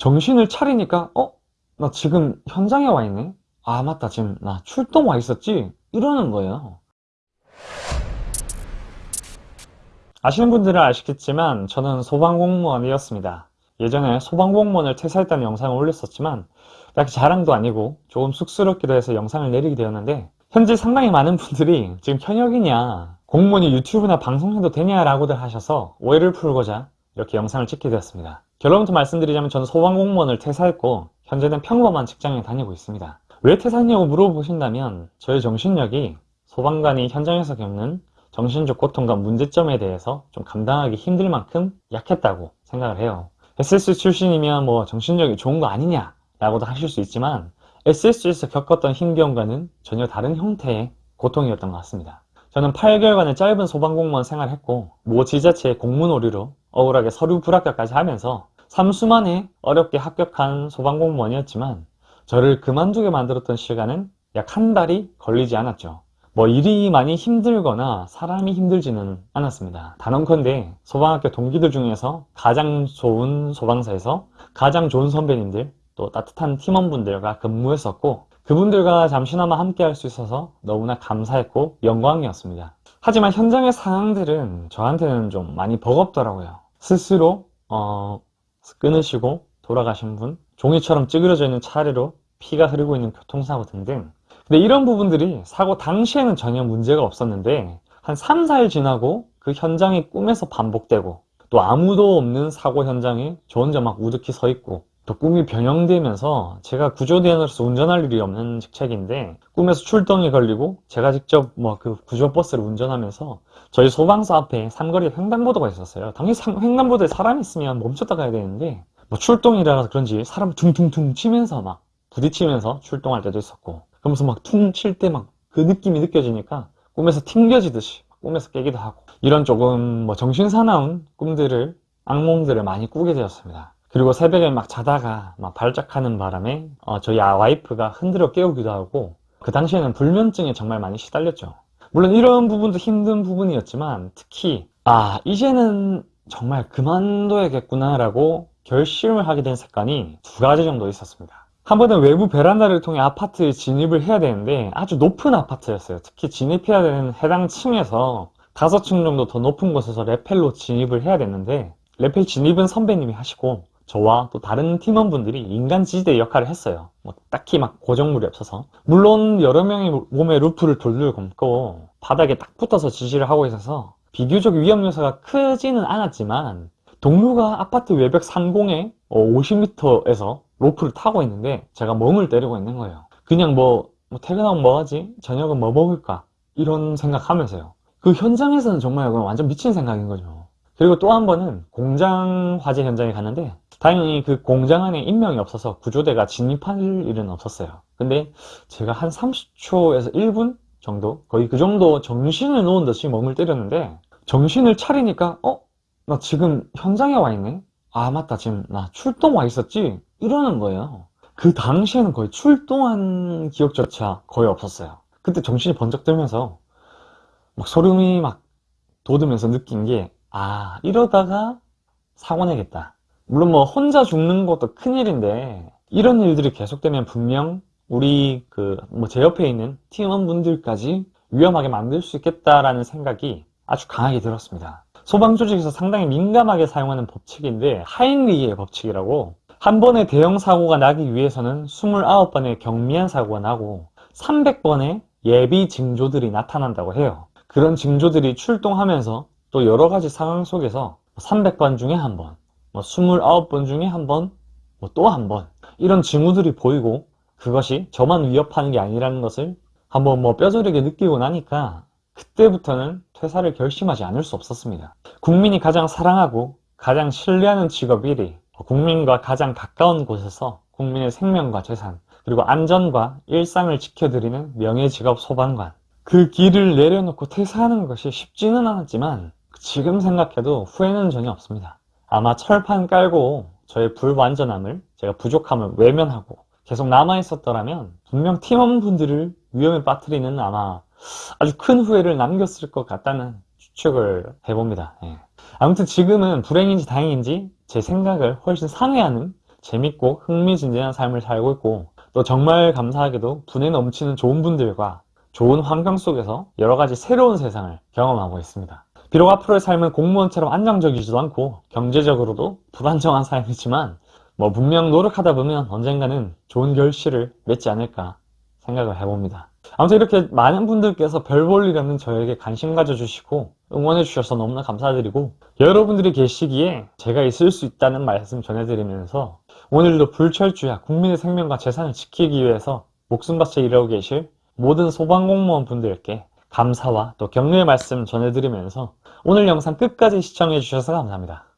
정신을 차리니까 어? 나 지금 현장에 와 있네? 아 맞다 지금 나 출동 와 있었지? 이러는 거예요 아시는 분들은 아시겠지만 저는 소방공무원이었습니다 예전에 소방공무원을 퇴사했다는 영상을 올렸었지만 딱히 자랑도 아니고 조금 쑥스럽기도 해서 영상을 내리게 되었는데 현재 상당히 많은 분들이 지금 현역이냐 공무원이 유튜브나 방송해도 되냐라고들 하셔서 오해를 풀고자 이렇게 영상을 찍게 되었습니다 결론부터 말씀드리자면 저는 소방공무원을 퇴사했고 현재는 평범한 직장에 다니고 있습니다. 왜 퇴사했냐고 물어보신다면 저의 정신력이 소방관이 현장에서 겪는 정신적 고통과 문제점에 대해서 좀 감당하기 힘들 만큼 약했다고 생각을 해요. SS 출신이면 뭐 정신력이 좋은 거 아니냐 라고도 하실 수 있지만 SS에서 겪었던 힘겨움과는 전혀 다른 형태의 고통이었던 것 같습니다. 저는 8개월간의 짧은 소방공무원 생활을 했고 모 지자체의 공문오류로 억울하게 서류 불합격까지 하면서 3수만에 어렵게 합격한 소방공무원이었지만 저를 그만두게 만들었던 시간은 약 한 달이 걸리지 않았죠. 뭐 일이 많이 힘들거나 사람이 힘들지는 않았습니다. 단언컨대 소방학교 동기들 중에서 가장 좋은 소방사에서 가장 좋은 선배님들 또 따뜻한 팀원분들과 근무했었고 그분들과 잠시나마 함께 할 수 있어서 너무나 감사했고 영광이었습니다. 하지만 현장의 상황들은 저한테는 좀 많이 버겁더라고요. 스스로 어, 끊으시고 돌아가신 분 종이처럼 찌그러져 있는 차례로 피가 흐르고 있는 교통사고 등등. 근데 이런 부분들이 사고 당시에는 전혀 문제가 없었는데 한 3, 4일 지나고 그 현장이 꿈에서 반복되고 또 아무도 없는 사고 현장에 저 혼자 막 우드히 서 있고 또 꿈이 변형되면서 제가 구조대원으로서 운전할 일이 없는 직책인데 꿈에서 출동이 걸리고 제가 직접 뭐 그 구조버스를 운전하면서 저희 소방서 앞에 삼거리에 횡단보도가 있었어요. 당연히 횡단보도에 사람이 있으면 멈췄다 가야 되는데 뭐 출동이라 그런지 사람 퉁퉁퉁 치면서 막 부딪히면서 출동할 때도 있었고 그러면서 막 퉁 칠 때 막 그 느낌이 느껴지니까 꿈에서 튕겨지듯이 꿈에서 깨기도 하고 이런 조금 뭐 정신사나운 꿈들을 악몽들을 많이 꾸게 되었습니다 그리고 새벽에 막 자다가 막 발작하는 바람에 어, 저희 아 와이프가 흔들어 깨우기도 하고 그 당시에는 불면증에 정말 많이 시달렸죠. 물론 이런 부분도 힘든 부분이었지만 특히 아 이제는 정말 그만둬야겠구나 라고 결심을 하게 된 습관이 두 가지 정도 있었습니다. 한 번은 외부 베란다를 통해 아파트에 진입을 해야 되는데 아주 높은 아파트였어요. 특히 진입해야 되는 해당 층에서 다섯 층 정도 더 높은 곳에서 레펠로 진입을 해야 됐는데 레펠 진입은 선배님이 하시고 저와 또 다른 팀원분들이 인간 지지대 역할을 했어요. 뭐 딱히 막 고정물이 없어서. 물론 여러 명이 몸에 루프를 돌돌 감고 바닥에 딱 붙어서 지시를 하고 있어서 비교적 위험 요소가 크지는 않았지만 동료가 아파트 외벽 상공에 50m에서 로프를 타고 있는데 제가 멍을 때리고 있는 거예요. 그냥 뭐, 뭐 퇴근하면 뭐하지? 저녁은 뭐 먹을까? 이런 생각하면서요. 그 현장에서는 정말 완전 미친 생각인 거죠. 그리고 또 한 번은 공장 화재 현장에 갔는데 다행히 그 공장 안에 인명이 없어서 구조대가 진입할 일은 없었어요 근데 제가 한 30초에서 1분 정도 거의 그 정도 정신을 놓은 듯이 멍을 때렸는데 정신을 차리니까 어? 나 지금 현장에 와 있네? 아 맞다 지금 나 출동 와 있었지? 이러는 거예요 그 당시에는 거의 출동한 기억조차 거의 없었어요 그때 정신이 번쩍 들면서 막 소름이 막 돋으면서 느낀 게 아 이러다가 사고 내겠다 물론 뭐 혼자 죽는 것도 큰일인데 이런 일들이 계속되면 분명 우리 그 뭐 제 옆에 있는 팀원분들까지 위험하게 만들 수 있겠다라는 생각이 아주 강하게 들었습니다. 소방조직에서 상당히 민감하게 사용하는 법칙인데 하인리의 법칙이라고 한 번의 대형 사고가 나기 위해서는 29번의 경미한 사고가 나고 300번의 예비 징조들이 나타난다고 해요. 그런 징조들이 출동하면서 또 여러 가지 상황 속에서 300번 중에 한 번, 뭐 29번 중에 한 번, 뭐 또 한 번 이런 징후들이 보이고 그것이 저만 위협하는 게 아니라는 것을 한번 뭐 뼈저리게 느끼고 나니까 그때부터는 퇴사를 결심하지 않을 수 없었습니다. 국민이 가장 사랑하고 가장 신뢰하는 직업 1위 국민과 가장 가까운 곳에서 국민의 생명과 재산 그리고 안전과 일상을 지켜드리는 명예직업 소방관. 그 길을 내려놓고 퇴사하는 것이 쉽지는 않았지만 지금 생각해도 후회는 전혀 없습니다 아마 철판 깔고 저의 불완전함을 제가 부족함을 외면하고 계속 남아있었더라면 분명 팀원분들을 위험에 빠뜨리는 아마 아주 큰 후회를 남겼을 것 같다는 추측을 해봅니다 예. 아무튼 지금은 불행인지 다행인지 제 생각을 훨씬 상회하는 재밌고 흥미진진한 삶을 살고 있고 또 정말 감사하게도 분에 넘치는 좋은 분들과 좋은 환경 속에서 여러 가지 새로운 세상을 경험하고 있습니다. 비록 앞으로의 삶은 공무원처럼 안정적이지도 않고 경제적으로도 불안정한 삶이지만 뭐 분명 노력하다 보면 언젠가는 좋은 결실을 맺지 않을까 생각을 해봅니다. 아무튼 이렇게 많은 분들께서 별 볼 일 없는 저에게 관심 가져주시고 응원해 주셔서 너무나 감사드리고 여러분들이 계시기에 제가 있을 수 있다는 말씀 전해드리면서 오늘도 불철주야 국민의 생명과 재산을 지키기 위해서 목숨 바쳐 일하고 계실 모든 소방공무원 분들께 감사와 또 격려의 말씀 전해드리면서 오늘 영상 끝까지 시청해 주셔서 감사합니다.